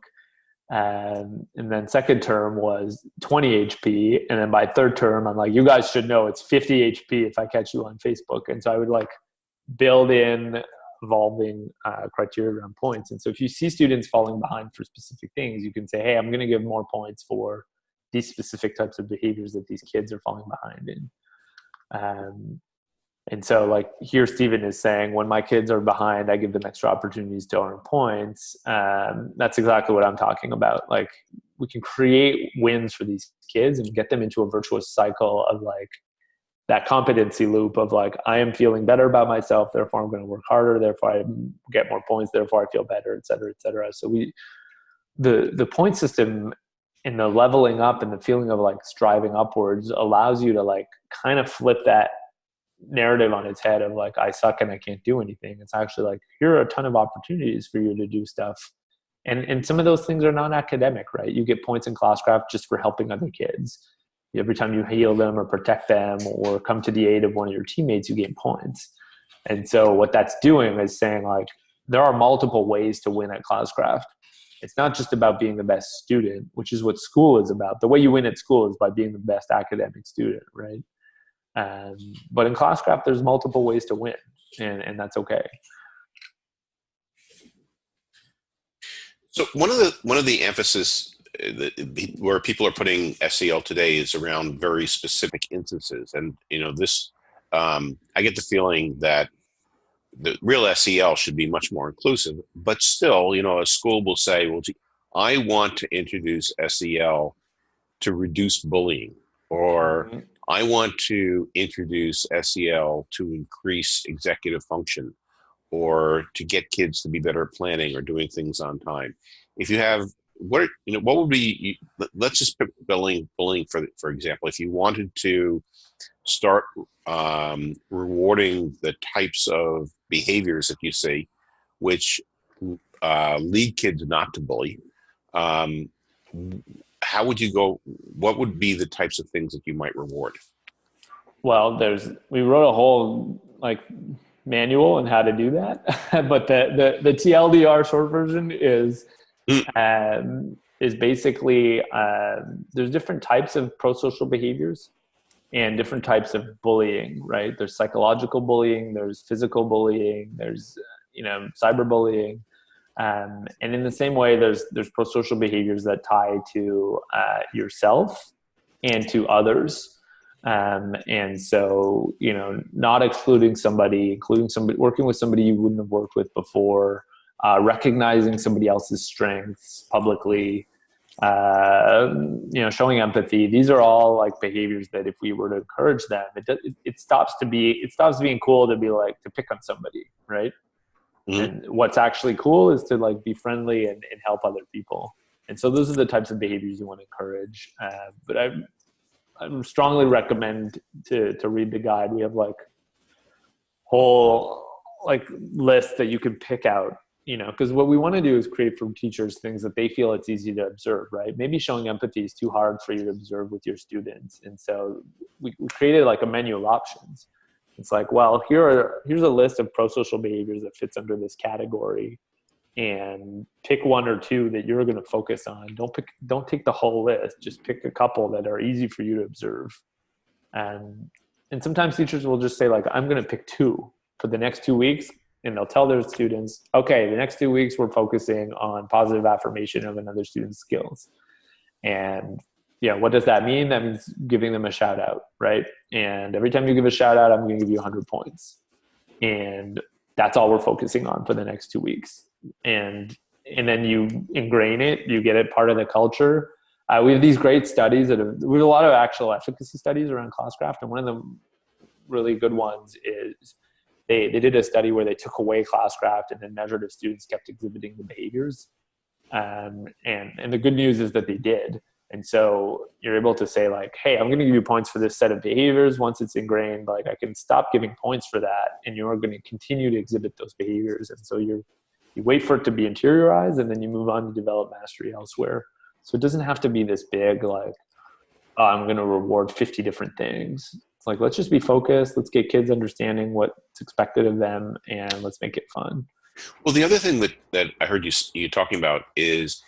um, and then second term was 20 HP. And then by third term, I'm like, you guys should know it's 50 HP if I catch you on Facebook. And so I would like build in evolving uh, criteria around points. And so if you see students falling behind for specific things, you can say, hey, I'm going to give more points for these specific types of behaviors that these kids are falling behind in. Um, and so, like here, Stephen is saying, when my kids are behind, I give them extra opportunities to earn points. Um, that's exactly what I'm talking about. Like, we can create wins for these kids and get them into a virtuous cycle of like that competency loop of like, I am feeling better about myself, therefore I'm going to work harder, therefore I get more points, therefore I feel better, et cetera, et cetera. So we, the the point system and the leveling up and the feeling of like striving upwards allows you to like kind of flip that narrative on its head of like I suck and I can't do anything. It's actually like here are a ton of opportunities for you to do stuff. And and some of those things are non academic, right? You get points in classcraft just for helping other kids. Every time you heal them or protect them or come to the aid of one of your teammates, you gain points. And so what that's doing is saying like there are multiple ways to win at classcraft. It's not just about being the best student, which is what school is about. The way you win at school is by being the best academic student, right? Um, but in Classcraft, there's multiple ways to win, and, and that's okay. So one of the one of the emphasis uh, where people are putting SEL today is around very specific instances, and you know this. Um, I get the feeling that the real SEL should be much more inclusive, but still, you know, a school will say, "Well, I want to introduce SEL to reduce bullying," or mm-hmm. I want to introduce SEL to increase executive function or to get kids to be better at planning or doing things on time. If you have what you know, what would be? Let's just pick bullying. Bullying, for for example, if you wanted to start um, rewarding the types of behaviors that you see, which uh, lead kids not to bully, um, how would you go? What would be the types of things that you might reward? Well, there's we wrote a whole like manual on how to do that, but the the the TLDR short version is mm. um, is basically uh, there's different types of pro-social behaviors and different types of bullying. Right? There's psychological bullying, there's physical bullying, there's you know cyberbullying. Um, and in the same way, there's there's pro-social behaviors that tie to uh, yourself and to others. Um, and so, you know, not excluding somebody, including somebody, working with somebody you wouldn't have worked with before, uh, recognizing somebody else's strengths publicly, uh, you know, showing empathy. These are all like behaviors that if we were to encourage them, it, it, it stops to be, it stops being cool to be like, to pick on somebody, right? Mm-hmm. And what's actually cool is to like be friendly and, and help other people. And so those are the types of behaviors you want to encourage. Uh, but I, I strongly recommend to to read the guide. We have like whole like lists that you can pick out you know because what we want to do is create from teachers things that they feel it's easy to observe right maybe showing empathy is too hard for you to observe with your students and so we created like a menu of options it's like well here are here's a list of pro-social behaviors that fits under this category and pick one or two that you're going to focus on. Don't pick, don't take the whole list. Just pick a couple that are easy for you to observe. And and sometimes teachers will just say like, I'm going to pick two for the next two weeks, and they'll tell their students, okay, the next two weeks we're focusing on positive affirmation of another student's skills. And yeah, what does that mean? That means giving them a shout out, right? And every time you give a shout out, I'm going to give you 100 points. And that's all we're focusing on for the next two weeks and and then you ingrain it you get it part of the culture uh, we have these great studies that have we have a lot of actual efficacy studies around classcraft and one of the really good ones is they, they did a study where they took away classcraft and then measured if students kept exhibiting the behaviors um, and and the good news is that they did and so you're able to say like hey i'm going to give you points for this set of behaviors once it's ingrained like i can stop giving points for that and you're going to continue to exhibit those behaviors and so you're you wait for it to be interiorized and then you move on to develop mastery elsewhere. So it doesn't have to be this big, like, oh, I'm going to reward 50 different things. It's like, let's just be focused. Let's get kids understanding what's expected of them and let's make it fun. Well, the other thing that, that I heard you, you talking about is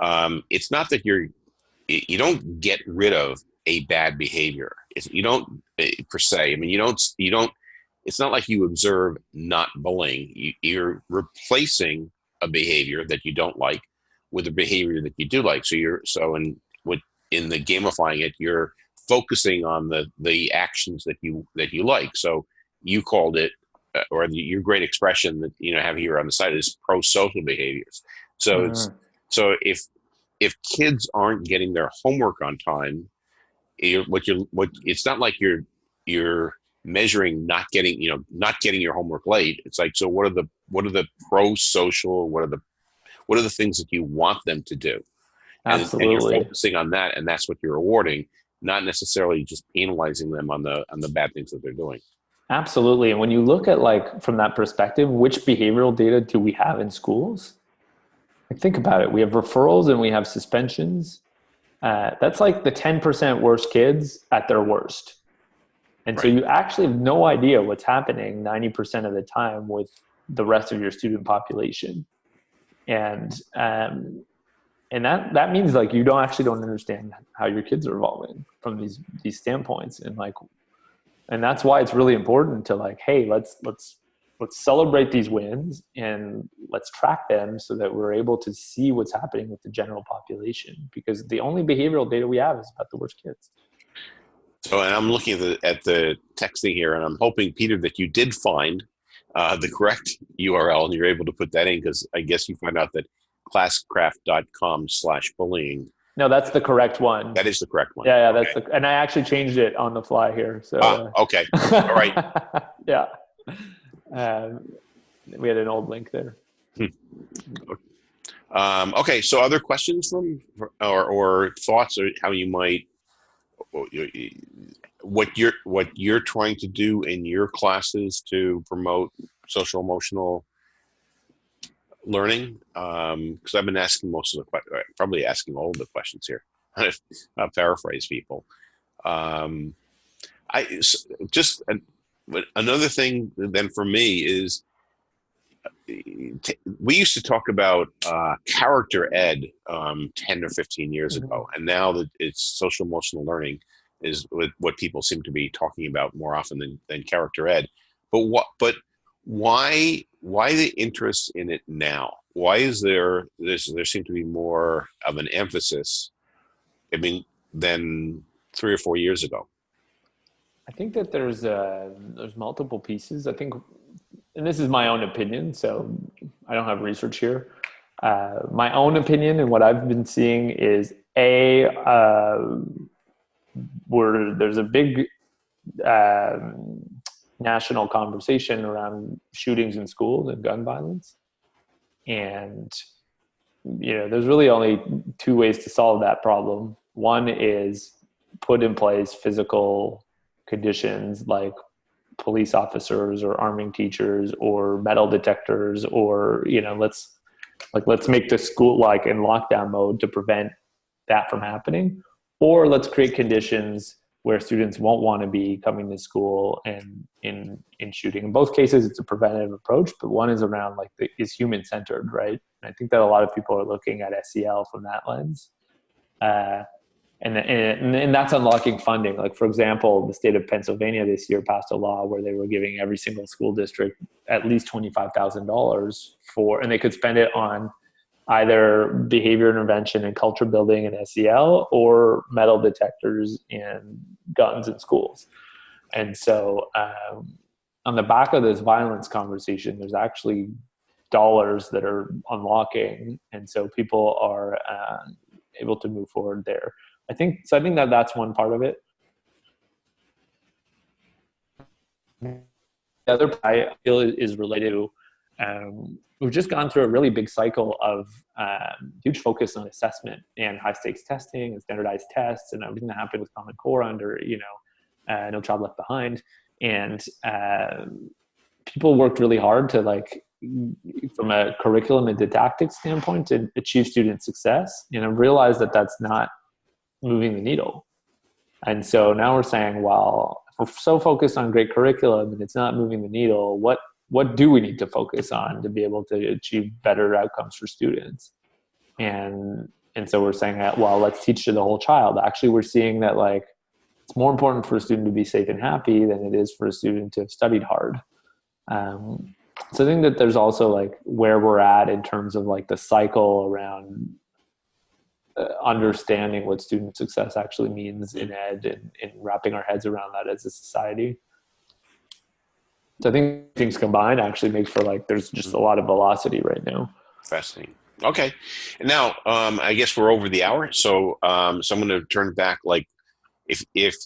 um, it's not that you're, you don't get rid of a bad behavior. It's, you don't eh, per se. I mean, you don't, you don't it's not like you observe not bullying. You, you're replacing a behavior that you don't like with a behavior that you do like. So you're so in what in the gamifying it, you're focusing on the the actions that you that you like. So you called it, uh, or the, your great expression that you know have here on the side is pro social behaviors. So mm it's so if if kids aren't getting their homework on time, what you what it's not like you're you're measuring not getting you know not getting your homework late. It's like so what are the what are the pro social what are the what are the things that you want them to do? Absolutely and, and you're focusing on that and that's what you're rewarding not necessarily just penalizing them on the on the bad things that they're doing. Absolutely. And when you look at like from that perspective which behavioral data do we have in schools like think about it we have referrals and we have suspensions uh, that's like the 10% worst kids at their worst and right. so you actually have no idea what's happening 90% of the time with the rest of your student population. And, um, and that, that means like you don't actually don't understand how your kids are evolving from these, these standpoints. And like, and that's why it's really important to like, hey, let's, let's, let's celebrate these wins and let's track them so that we're able to see what's happening with the general population because the only behavioral data we have is about the worst kids. So, and I'm looking at the, at the texting here, and I'm hoping, Peter, that you did find uh, the correct URL and you're able to put that in because I guess you find out that classcraft.com slash bullying. No, that's the correct one. That is the correct one. Yeah, yeah, that's okay. the, and I actually changed it on the fly here. So, ah, okay, all right. yeah, um, we had an old link there. Hmm. Um, okay, so other questions from or, or thoughts or how you might what you're what you're trying to do in your classes to promote social emotional learning because um, I've been asking most of the uh, probably asking all of the questions here. I'll paraphrase people. Um, I just another thing then for me is we used to talk about uh, character ed um, 10 or 15 years mm-hmm. ago. And now that it's social emotional learning is what people seem to be talking about more often than, than character ed. But what but why why the interest in it now? Why is there there's, there seem to be more of an emphasis i mean than three or four years ago i think that there's uh there's multiple pieces i think and this is my own opinion, so I don't have research here. Uh, my own opinion and what I've been seeing is a uh, where there's a big uh, national conversation around shootings in schools and gun violence, and you know there's really only two ways to solve that problem. One is put in place physical conditions like police officers or arming teachers or metal detectors or you know let's like let's make the school like in lockdown mode to prevent that from happening. Or let's create conditions where students won't want to be coming to school and in in shooting. In both cases it's a preventative approach but one is around like the, is human centered right? And i think that a lot of people are looking at sel from that lens. Uh, and, and, and that's unlocking funding. Like for example, the state of Pennsylvania this year passed a law where they were giving every single school district at least twenty five thousand dollars for, and they could spend it on either behavior intervention and culture building and SEL or metal detectors and guns in schools. And so, um, on the back of this violence conversation, there's actually dollars that are unlocking, and so people are uh, able to move forward there. I think so. I think that that's one part of it. The other part I feel is related to um, we've just gone through a really big cycle of um, huge focus on assessment and high stakes testing and standardized tests and everything that happened with Common Core under you know uh, No Child Left Behind and uh, people worked really hard to like from a curriculum and didactic standpoint to achieve student success and I realized that that's not moving the needle. And so now we're saying, well, we're so focused on great curriculum and it's not moving the needle, what what do we need to focus on to be able to achieve better outcomes for students? And and so we're saying that well, let's teach to the whole child. Actually, we're seeing that like it's more important for a student to be safe and happy than it is for a student to have studied hard. Um, so I think that there's also like where we're at in terms of like the cycle around understanding what student success actually means in ed and, and wrapping our heads around that as a society. So I think things combined actually make for like there's just a lot of velocity right now. Fascinating. Okay, now um, I guess we're over the hour, so um, so I'm going to turn back. Like, if if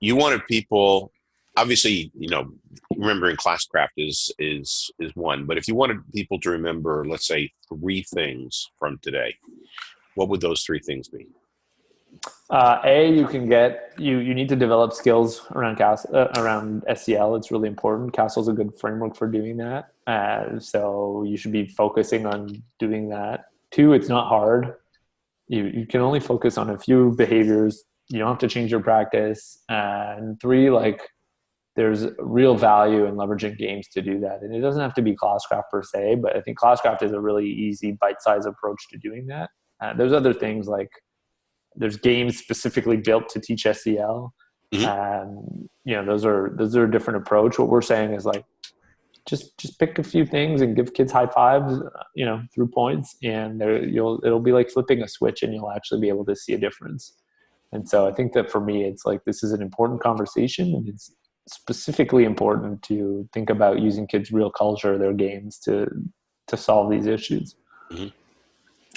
you wanted people, obviously, you know, remembering classcraft is is is one, but if you wanted people to remember, let's say, three things from today, what would those three things be? Uh, a, you can get you you need to develop skills around CAS, uh, around SEL. It's really important. CASEL's a good framework for doing that. Uh, so you should be focusing on doing that. Two, it's not hard. You you can only focus on a few behaviors. You don't have to change your practice. and three, like there's real value in leveraging games to do that. And it doesn't have to be Classcraft per se, but I think Classcraft is a really easy bite-sized approach to doing that. Uh, there's other things like there's games specifically built to teach SEL. Mm-hmm. Um, you know, those are those are a different approach. What we're saying is like just just pick a few things and give kids high fives, you know, through points, and there you'll it'll be like flipping a switch, and you'll actually be able to see a difference. And so I think that for me, it's like this is an important conversation, and it's specifically important to think about using kids' real culture, their games, to to solve these issues. Mm-hmm.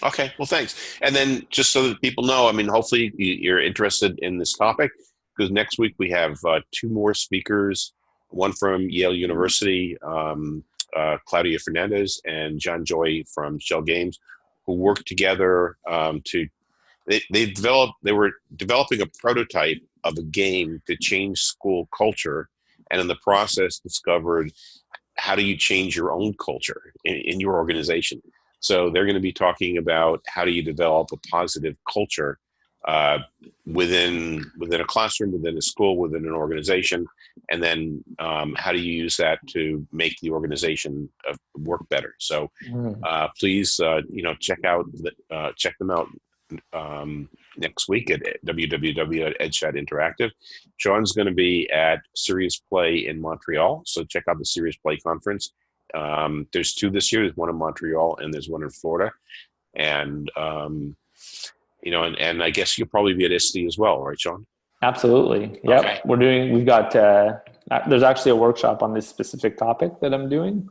Okay, well, thanks. And then just so that people know, I mean, hopefully you're interested in this topic because next week we have uh, two more speakers, one from Yale University, um, uh, Claudia Fernandez, and John Joy from Schell Games, who worked together um, to, they, they developed, they were developing a prototype of a game to change school culture and in the process discovered how do you change your own culture in, in your organization so they're going to be talking about how do you develop a positive culture uh, within within a classroom, within a school, within an organization, and then um, how do you use that to make the organization uh, work better? So Mm. uh, please, uh, you know, check out the, uh, check them out um, next week at www.edchat interactive. Shawn's going to be at Serious Play in Montreal, so check out the Serious Play conference. Um, there's two this year. There's one in Montreal and there's one in Florida, and um, you know, and, and I guess you'll probably be at ISTE as well, right, Shawn? Absolutely. Yep. Okay. We're doing, we've got, uh, there's actually a workshop on this specific topic that I'm doing,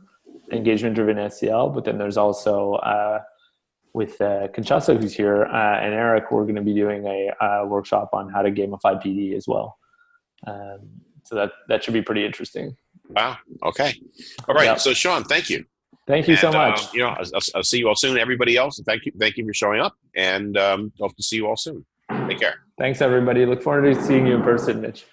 engagement driven SEL, but then there's also, uh, with uh, who's here, uh, and Eric, we're going to be doing a, uh workshop on how to gamify PD as well. Um, so that that should be pretty interesting. Wow. Okay. All right. Yep. So, Shawn, thank you. Thank you so And, uh, much. you know, I'll, I'll- I'll see you all soon. Everybody else, thank you, thank you for showing up, and um, hope to see you all soon. Take care. Thanks, everybody. Look forward to seeing you in person, Mitch.